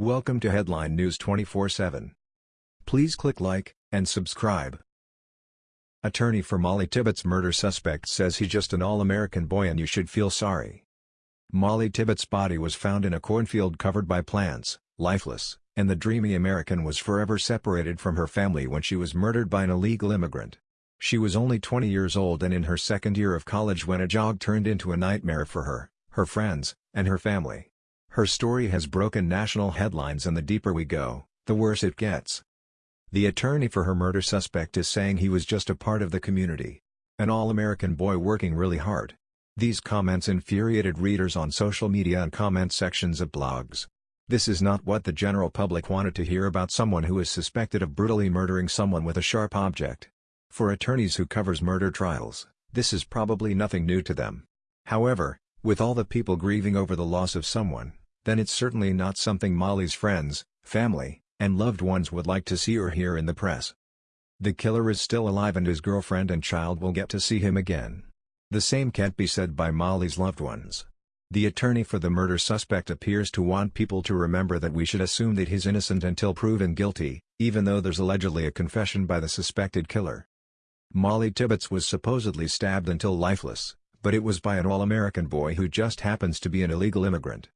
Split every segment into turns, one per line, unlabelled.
Welcome to Headline News 24/7. Please click like and subscribe. Attorney for Molly Tibbetts murder suspect says he's just an all-American boy and you should feel sorry. Molly Tibbetts' body was found in a cornfield covered by plants, lifeless, and the dreamy American was forever separated from her family when she was murdered by an illegal immigrant. She was only 20 years old and in her second year of college when a jog turned into a nightmare for her, her friends, and her family. Her story has broken national headlines and the deeper we go, the worse it gets. The attorney for her murder suspect is saying he was just a part of the community. An all-American boy working really hard. These comments infuriated readers on social media and comment sections of blogs. This is not what the general public wanted to hear about someone who is suspected of brutally murdering someone with a sharp object. For attorneys who covers murder trials, this is probably nothing new to them. However, with all the people grieving over the loss of someone, then it's certainly not something Molly's friends, family, and loved ones would like to see or hear in the press. The killer is still alive and his girlfriend and child will get to see him again. The same can't be said by Molly's loved ones. The attorney for the murder suspect appears to want people to remember that we should assume that he's innocent until proven guilty, even though there's allegedly a confession by the suspected killer. Molly Tibbetts was supposedly stabbed until lifeless, but it was by an all-American boy who just happens to be an illegal immigrant.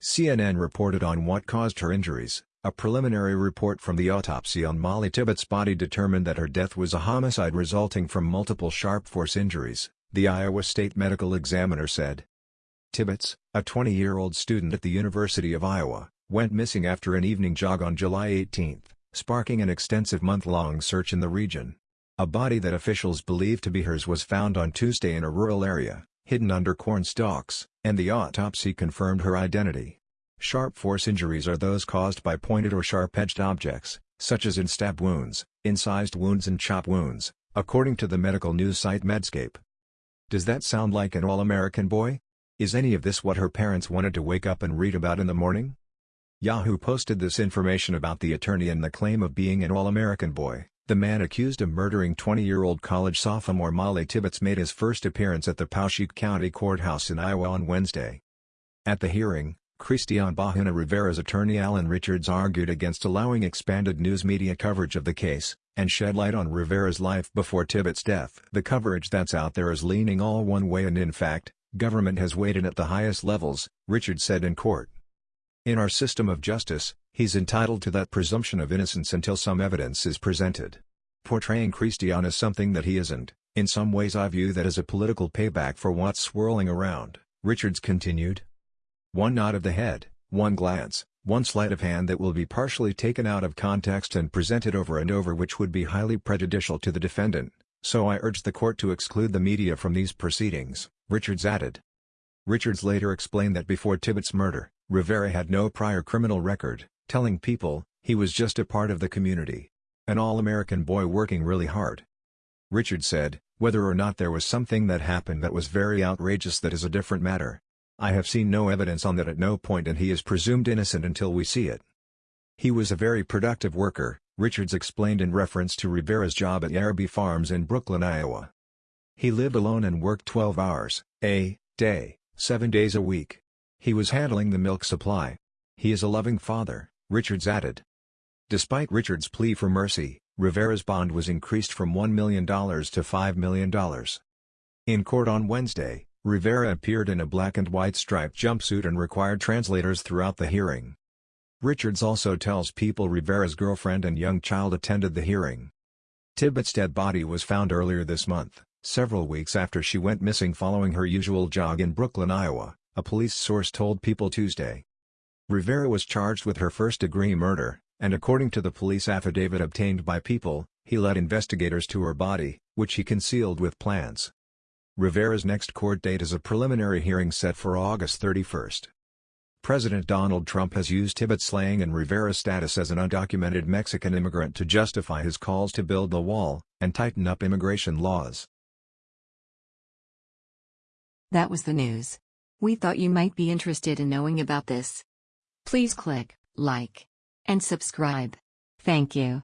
CNN reported on what caused her injuries. A preliminary report from the autopsy on Molly Tibbetts' body determined that her death was a homicide resulting from multiple sharp force injuries, the Iowa State Medical Examiner said. Tibbetts, a 20-year-old student at the University of Iowa, went missing after an evening jog on July 18, sparking an extensive month-long search in the region. A body that officials believe to be hers was found on Tuesday in a rural area, hidden under corn stalks, and the autopsy confirmed her identity. Sharp force injuries are those caused by pointed or sharp-edged objects, such as in stab wounds, incised wounds and chop wounds, according to the medical news site Medscape. Does that sound like an all-American boy? Is any of this what her parents wanted to wake up and read about in the morning? Yahoo posted this information about the attorney and the claim of being an all-American boy. The man accused of murdering 20-year-old college sophomore Molly Tibbetts made his first appearance at the Poweshiek County Courthouse in Iowa on Wednesday. At the hearing, Christian Bahena Rivera's attorney Alan Richards argued against allowing expanded news media coverage of the case, and shed light on Rivera's life before Tibbetts' death. The coverage that's out there is leaning all one way and in fact, government has weighed in at the highest levels, Richards said in court. In our system of justice, he's entitled to that presumption of innocence until some evidence is presented. Portraying Christian as something that he isn't, in some ways I view that as a political payback for what's swirling around, Richards continued. One nod of the head, one glance, one sleight of hand that will be partially taken out of context and presented over and over which would be highly prejudicial to the defendant, so I urge the court to exclude the media from these proceedings, Richards added. Richards later explained that before Tibbetts' murder, Rivera had no prior criminal record, telling people, he was just a part of the community. An all-American boy working really hard. Richard said, whether or not there was something that happened that was very outrageous that is a different matter. I have seen no evidence on that at no point and he is presumed innocent until we see it. He was a very productive worker, Richards explained in reference to Rivera's job at Yarrabee Farms in Brooklyn, Iowa. He lived alone and worked 12 hours, a day, seven days a week. He was handling the milk supply. He is a loving father, Richards added. Despite Richards' plea for mercy, Rivera's bond was increased from $1 million to $5 million. In court on Wednesday, Rivera appeared in a black and white striped jumpsuit and required translators throughout the hearing. Richards also tells people Rivera's girlfriend and young child attended the hearing. Tibbetts' dead body was found earlier this month, several weeks after she went missing following her usual jog in Brooklyn, Iowa a police source told People Tuesday. Rivera was charged with her first-degree murder, and according to the police affidavit obtained by People, he led investigators to her body, which he concealed with plants. Rivera's next court date is a preliminary hearing set for August 31. President Donald Trump has used Tibbetts slaying and Rivera's status as an undocumented Mexican immigrant to justify his calls to build the wall and tighten up immigration laws.
That was the news. We thought you might be interested in knowing about this. Please click like and subscribe. Thank you.